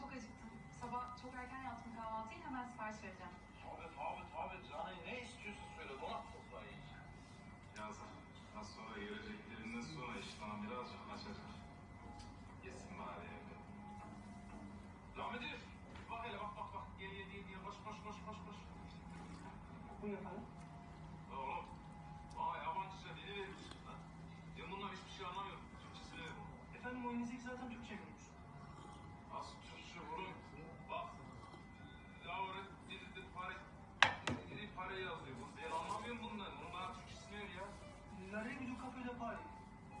Çok acıktım. Sabah çok erken yaptım kahvaltıyı. Hemen sipariş vereceğim. Ahmet, Ahmet, Ahmet. Yani ne istiyorsun söyle. Dolap toprağı yiyeceğim. Birazdan. Az sonra geleceklerinden sonra iştahım birazcık açacak. Yesin bari evde. Lan Müdür. Bak hele bak bak bak. Geriye değil diye. Koş koş koş koş koş. Bu ne lan? Lan oğlum. Vay yabancıca dili vermişsin lan. Ben bundan hiçbir şey anlamıyorum. Türkçesini ver bunu. Efendim o zaten Türkçe görmüş. Az Türk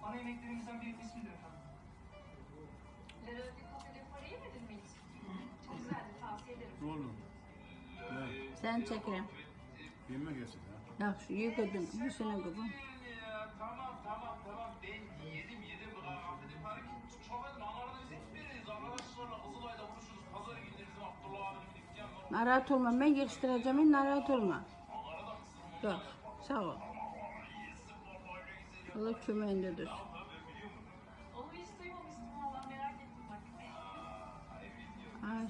Ana yemeklerimizden bir ismidir efendim. Le Revue du Café de Paris'i yemedin mi hiç? Çok güzeldi, tavsiye ederim. Oğlum. Ne? Sen çekeyim. Yemek yesin ya. Bak şu yıkadım. Bu senin gibi. Ya tamam tamam tamam ben yedim yedim Afiyet Pare çok edin anlarına biz hiç biriyiz arkadaşlarla Kızılay'da buluşuruz pazar günleri bizim Abdullah abinin dükkanı var Narahat olma. Ben yetiştireceğim. Narahat olma. Yok. Sağ ol. Allah kömeğinde dur. Onu